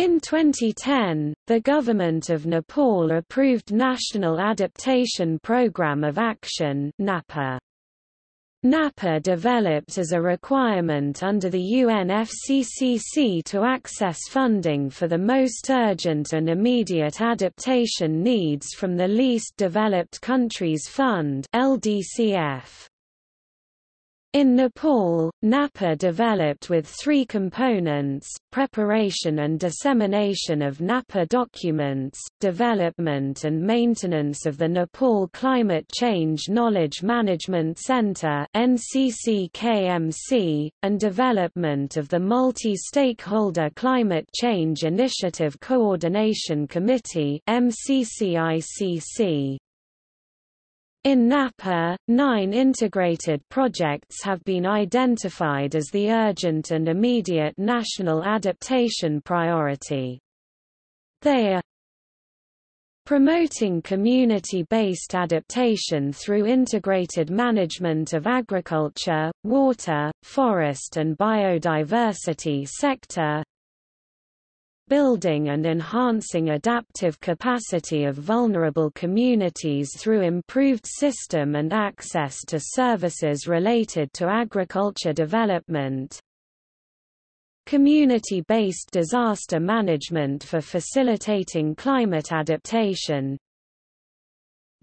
In 2010, the government of Nepal approved National Adaptation Programme of Action NAPA. NAPA developed as a requirement under the UNFCCC to access funding for the most urgent and immediate adaptation needs from the Least Developed Countries Fund LDCF. In Nepal, NAPA developed with three components, preparation and dissemination of NAPA documents, development and maintenance of the Nepal Climate Change Knowledge Management Center and development of the Multi-Stakeholder Climate Change Initiative Coordination Committee. In NAPA, nine integrated projects have been identified as the urgent and immediate national adaptation priority. They are promoting community-based adaptation through integrated management of agriculture, water, forest and biodiversity sector building and enhancing adaptive capacity of vulnerable communities through improved system and access to services related to agriculture development, community-based disaster management for facilitating climate adaptation,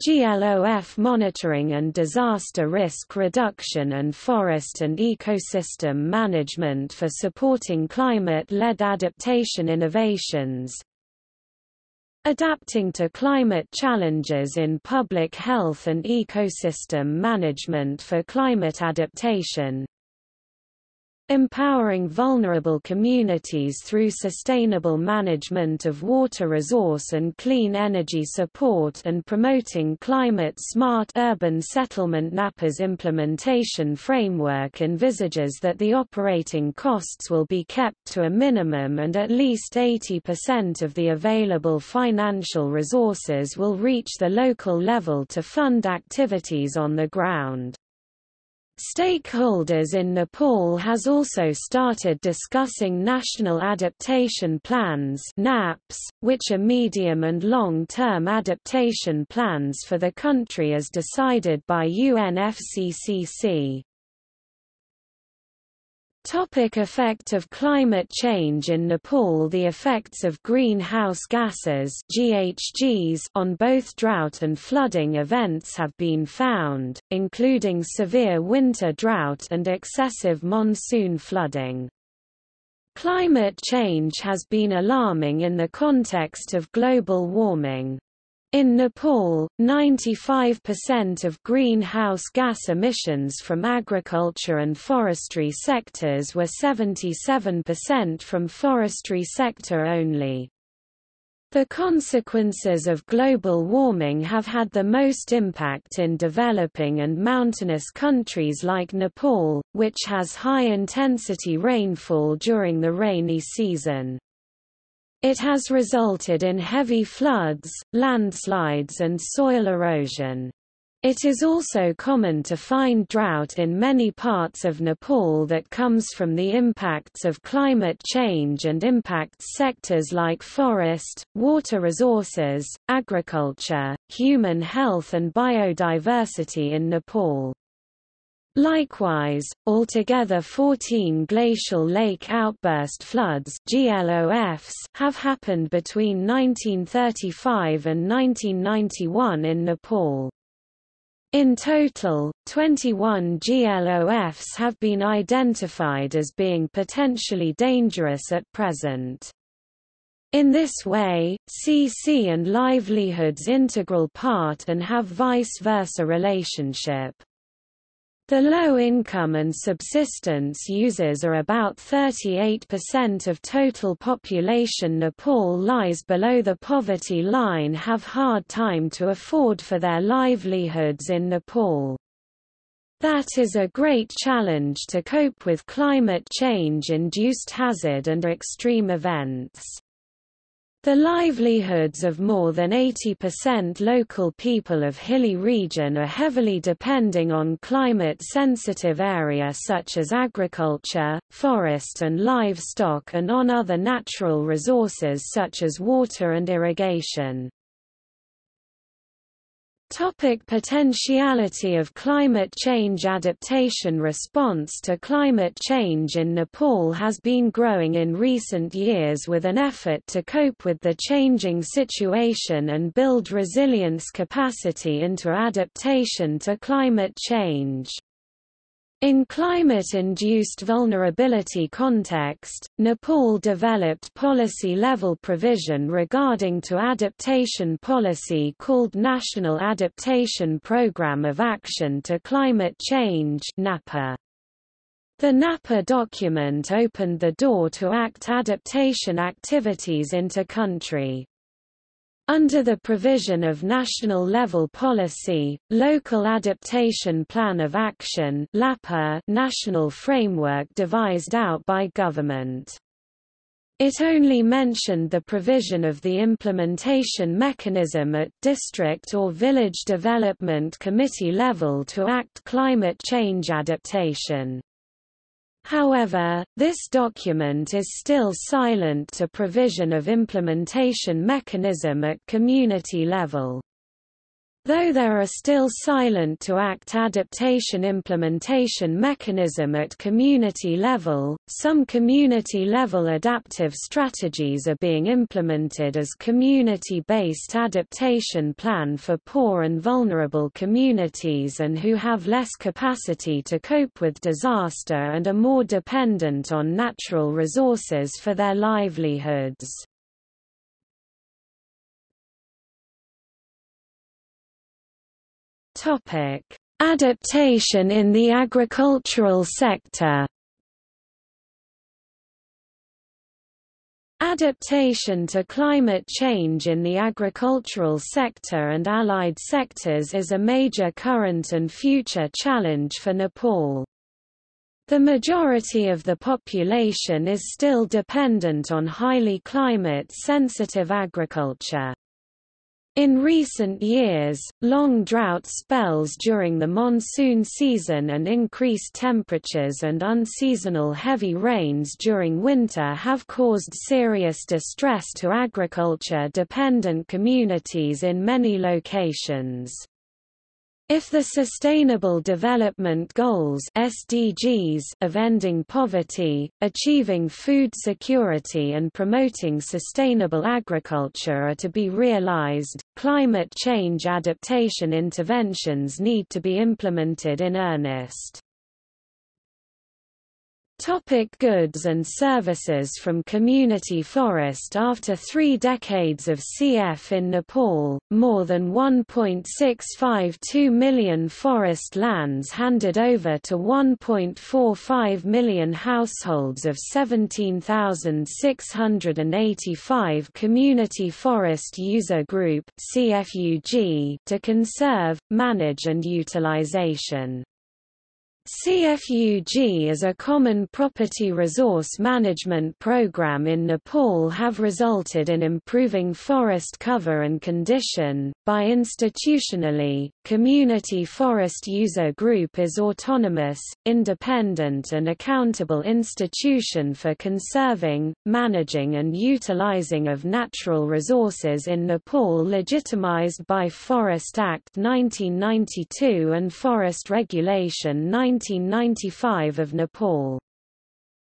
GLOF monitoring and disaster risk reduction and forest and ecosystem management for supporting climate-led adaptation innovations, adapting to climate challenges in public health and ecosystem management for climate adaptation, Empowering vulnerable communities through sustainable management of water resource and clean energy support and promoting climate-smart urban settlement NAPA's implementation framework envisages that the operating costs will be kept to a minimum and at least 80% of the available financial resources will reach the local level to fund activities on the ground. Stakeholders in Nepal has also started discussing National Adaptation Plans NAPs, which are medium and long-term adaptation plans for the country as decided by UNFCCC. Topic effect of climate change in Nepal The effects of greenhouse gases GHGs on both drought and flooding events have been found, including severe winter drought and excessive monsoon flooding. Climate change has been alarming in the context of global warming. In Nepal, 95% of greenhouse gas emissions from agriculture and forestry sectors were 77% from forestry sector only. The consequences of global warming have had the most impact in developing and mountainous countries like Nepal, which has high-intensity rainfall during the rainy season. It has resulted in heavy floods, landslides and soil erosion. It is also common to find drought in many parts of Nepal that comes from the impacts of climate change and impacts sectors like forest, water resources, agriculture, human health and biodiversity in Nepal. Likewise, altogether 14 glacial lake outburst floods have happened between 1935 and 1991 in Nepal. In total, 21 GLOFs have been identified as being potentially dangerous at present. In this way, CC and livelihoods integral part and have vice versa relationship. The low-income and subsistence users are about 38% of total population Nepal lies below the poverty line have hard time to afford for their livelihoods in Nepal. That is a great challenge to cope with climate change-induced hazard and extreme events. The livelihoods of more than 80% local people of hilly region are heavily depending on climate-sensitive area such as agriculture, forest and livestock and on other natural resources such as water and irrigation. Topic potentiality of climate change Adaptation response to climate change in Nepal has been growing in recent years with an effort to cope with the changing situation and build resilience capacity into adaptation to climate change. In climate-induced vulnerability context, Nepal developed policy-level provision regarding to adaptation policy called National Adaptation Programme of Action to Climate Change NAPA. The NAPA document opened the door to act adaptation activities into country. Under the provision of national-level policy, Local Adaptation Plan of Action national framework devised out by government. It only mentioned the provision of the implementation mechanism at district or village development committee level to act climate change adaptation. However, this document is still silent to provision of implementation mechanism at community level. Though there are still silent to act adaptation implementation mechanism at community level, some community-level adaptive strategies are being implemented as community-based adaptation plan for poor and vulnerable communities and who have less capacity to cope with disaster and are more dependent on natural resources for their livelihoods. Topic: Adaptation in the agricultural sector. Adaptation to climate change in the agricultural sector and allied sectors is a major current and future challenge for Nepal. The majority of the population is still dependent on highly climate-sensitive agriculture. In recent years, long drought spells during the monsoon season and increased temperatures and unseasonal heavy rains during winter have caused serious distress to agriculture-dependent communities in many locations. If the Sustainable Development Goals SDGs of ending poverty, achieving food security and promoting sustainable agriculture are to be realized, climate change adaptation interventions need to be implemented in earnest. Topic goods and services From community forest After three decades of CF in Nepal, more than 1.652 million forest lands handed over to 1.45 million households of 17,685 Community Forest User Group CFUG to conserve, manage and utilization. CFUG as a common property resource management program in Nepal have resulted in improving forest cover and condition. By institutionally, Community Forest User Group is autonomous, independent and accountable institution for conserving, managing and utilizing of natural resources in Nepal legitimized by Forest Act 1992 and Forest Regulation 19 1995 of Nepal.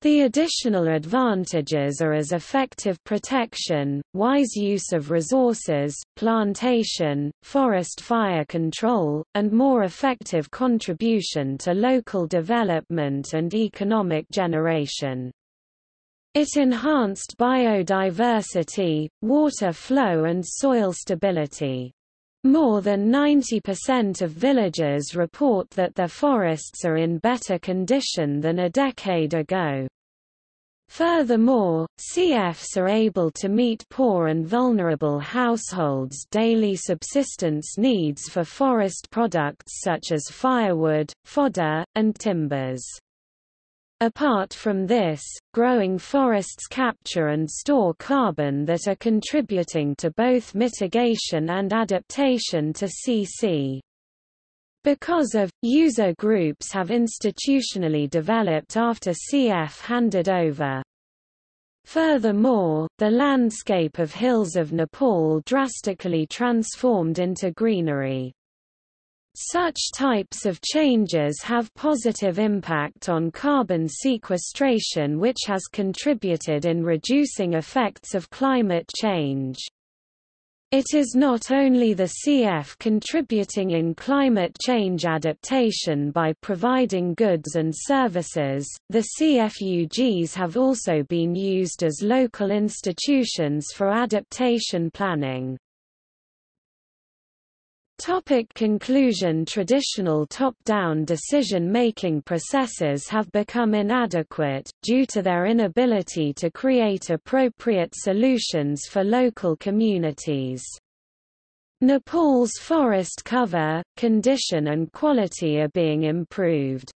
The additional advantages are as effective protection, wise use of resources, plantation, forest fire control, and more effective contribution to local development and economic generation. It enhanced biodiversity, water flow and soil stability. More than 90% of villagers report that their forests are in better condition than a decade ago. Furthermore, CFs are able to meet poor and vulnerable households' daily subsistence needs for forest products such as firewood, fodder, and timbers. Apart from this, growing forests capture and store carbon that are contributing to both mitigation and adaptation to CC. Because of, user groups have institutionally developed after CF handed over. Furthermore, the landscape of hills of Nepal drastically transformed into greenery. Such types of changes have positive impact on carbon sequestration which has contributed in reducing effects of climate change. It is not only the CF contributing in climate change adaptation by providing goods and services, the CFUGs have also been used as local institutions for adaptation planning. Topic conclusion Traditional top-down decision-making processes have become inadequate, due to their inability to create appropriate solutions for local communities. Nepal's forest cover, condition and quality are being improved.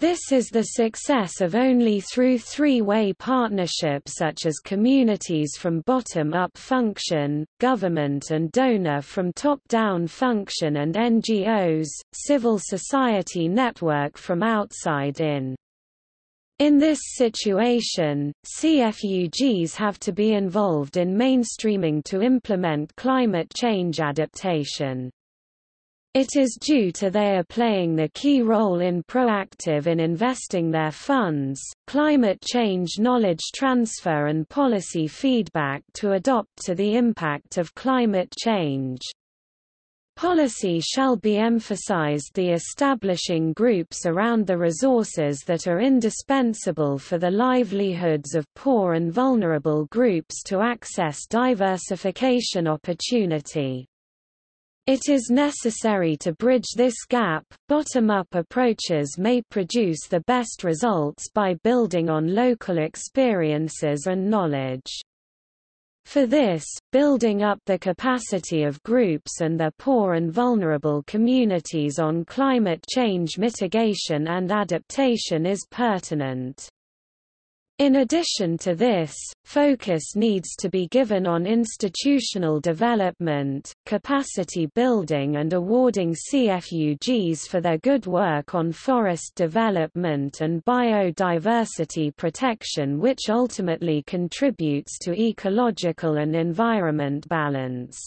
This is the success of only through three-way partnerships such as communities from bottom-up function, government and donor from top-down function and NGOs, civil society network from outside in. In this situation, CFUGs have to be involved in mainstreaming to implement climate change adaptation. It is due to they are playing the key role in proactive in investing their funds, climate change knowledge transfer and policy feedback to adopt to the impact of climate change. Policy shall be emphasized the establishing groups around the resources that are indispensable for the livelihoods of poor and vulnerable groups to access diversification opportunity. It is necessary to bridge this gap. Bottom up approaches may produce the best results by building on local experiences and knowledge. For this, building up the capacity of groups and their poor and vulnerable communities on climate change mitigation and adaptation is pertinent. In addition to this, focus needs to be given on institutional development, capacity building and awarding CFUGs for their good work on forest development and biodiversity protection which ultimately contributes to ecological and environment balance.